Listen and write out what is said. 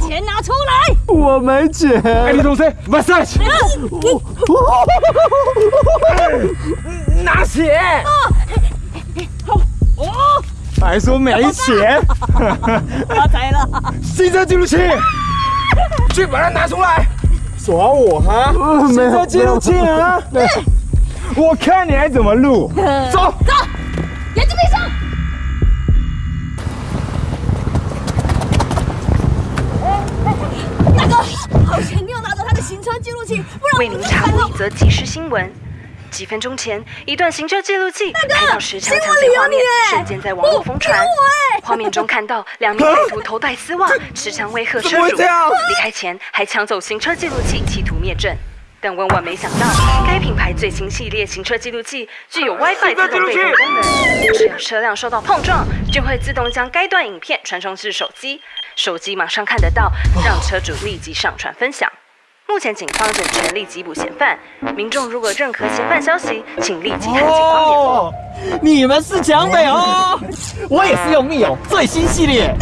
钱拿出来！我没钱。哎，你同学，massage，拿钱。哦，还说没钱，发财了！行车记录器，去把它拿出来。耍我哈？行车记录器啊！我看你还怎么录。走 走，记录器，不然为您查获一则即时新闻。几分钟前，一段行车记录器拍到石强抢劫画面，瞬间在网络疯传。画面中看到两名歹徒头戴丝袜，持枪威吓车主，离开前还抢走行车记录器，企图灭证。但万万没想到，该品牌最新系列行车记录器具有 WiFi 自动备份功能，只要车辆受到碰撞，就会自动将该段影片传送至手机，手机马上看得到，让车主立即上传分享。目前警方正全力缉捕嫌犯，民众如果认可嫌犯消息，请立即看警方联络。你们是蒋北哦，我也是用密友最新系列。